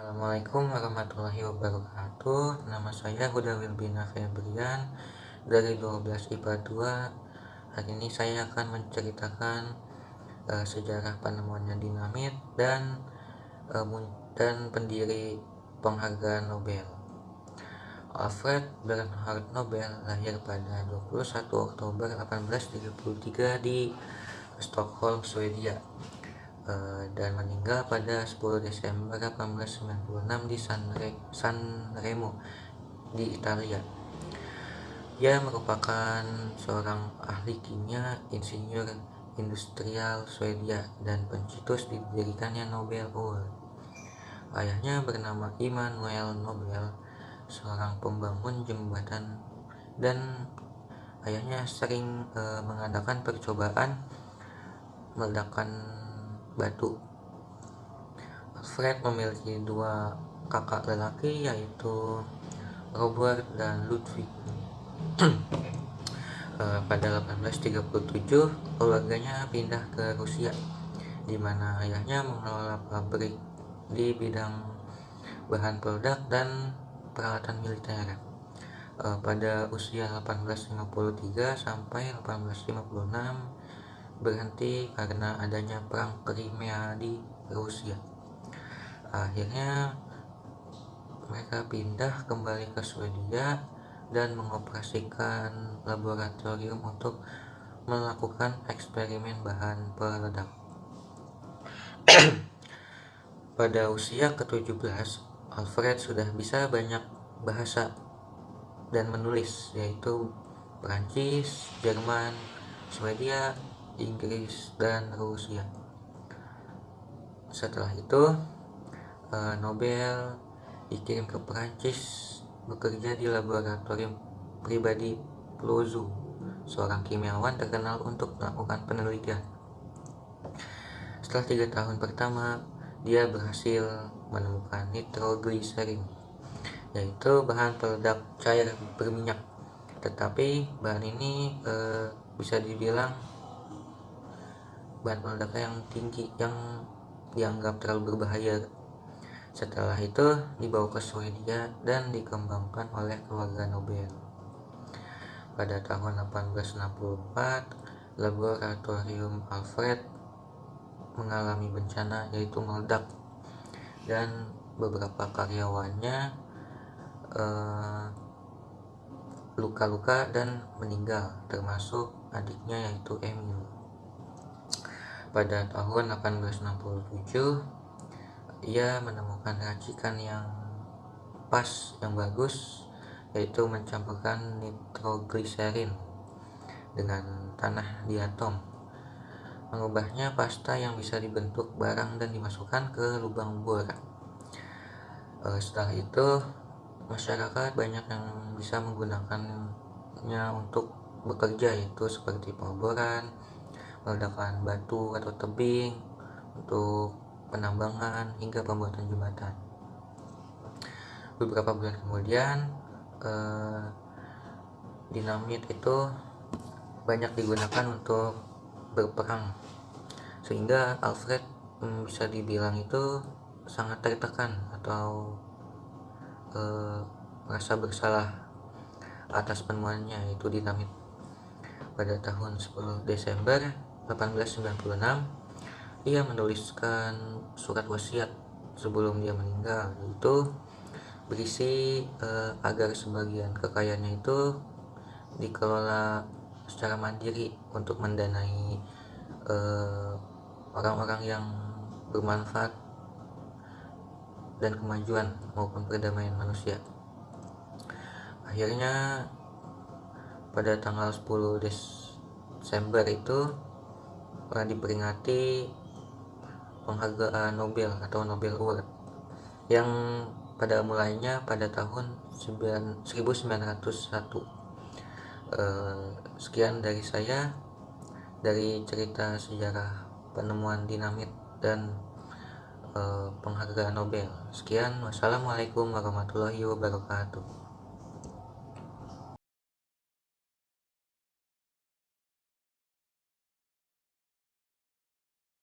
Assalamualaikum warahmatullahi wabarakatuh. Nama saya Huda Wilbina Febrian Dari 12 IPA 2 Hari ini saya akan menceritakan uh, Sejarah penemuannya dinamit Dan uh, dan pendiri penghargaan Nobel. Alfred Bernhard Nobel lahir pada 21 Oktober 1833 di Stockholm, Swedia dan meninggal pada 10 Desember 1896 di San, Re San Remo di Italia. Ia merupakan seorang ahli kimia, insinyur industrial Swedia dan pencetus didirikannya Nobel Award. Ayahnya bernama Immanuel Nobel, seorang pembangun jembatan dan ayahnya sering e, mengadakan percobaan meledakkan batu. Fred memiliki dua kakak lelaki yaitu Robert dan Ludwig. Eh, pada 1837 keluarganya pindah ke Rusia di mana ayahnya mengelola pabrik di bidang bahan peledak dan peralatan militer. Eh, pada usia 1853 sampai 1856 berhenti karena adanya perang Crimea di Rusia. Akhirnya mereka pindah kembali ke Swedia dan mengoperasikan laboratorium untuk melakukan eksperimen bahan peledak. Pada usia ke-17, Alfred sudah bisa banyak bahasa dan menulis, yaitu Perancis, Jerman, Swedia, Inggris dan Rusia. Setelah itu eh, Nobel dikirim ke Perancis bekerja di laboratorium pribadi Plozu seorang kimiawan terkenal untuk melakukan penelitian. Setelah tiga tahun pertama dia berhasil menemukan nitrogliserin yaitu bahan peledak cair berminyak. Tetapi bahan ini e, bisa dibilang bahan peledak yang tinggi yang dianggap terlalu berbahaya. Setelah itu dibawa ke Swedia dan dikembangkan oleh keluarga Nobel. Pada tahun 1864 laboratorium Alfred mengalami bencana yaitu meledak. Dan beberapa karyawannya eh, luka-luka dan meninggal termasuk adiknya yaitu Emil pada tahun 1867 ia menemukan racikan yang pas yang bagus yaitu mencampurkan nitrogliserin dengan tanah di atom mengubahnya pasta yang bisa dibentuk barang dan dimasukkan ke lubang bor eh, setelah itu masyarakat banyak yang bisa menggunakannya untuk bekerja yaitu seperti pengeboran meledakan batu atau tebing untuk penambangan hingga pembuatan jembatan. Beberapa bulan kemudian, eh, dinamit itu banyak digunakan untuk berperang, sehingga Alfred hmm, bisa dibilang itu sangat tertekan atau eh, merasa bersalah atas penemuannya yaitu dinamit pada tahun 10 Desember 1896 ia menuliskan surat wasiat sebelum dia meninggal itu berisi eh, agar sebagian kekayaannya itu dikelola secara mandiri untuk mendanai eh, orang-orang eh, yang bermanfaat dan kemajuan maupun perdamaian manusia. Akhirnya pada tanggal 10 Desember itu pernah diperingati penghargaan Nobel atau Nobel Award yang pada mulainya pada tahun 1901 eh, sekian dari saya dari cerita sejarah penemuan dinamit dan eh, penghargaan Nobel. Sekian. Wassalamualaikum warahmatullahi wabarakatuh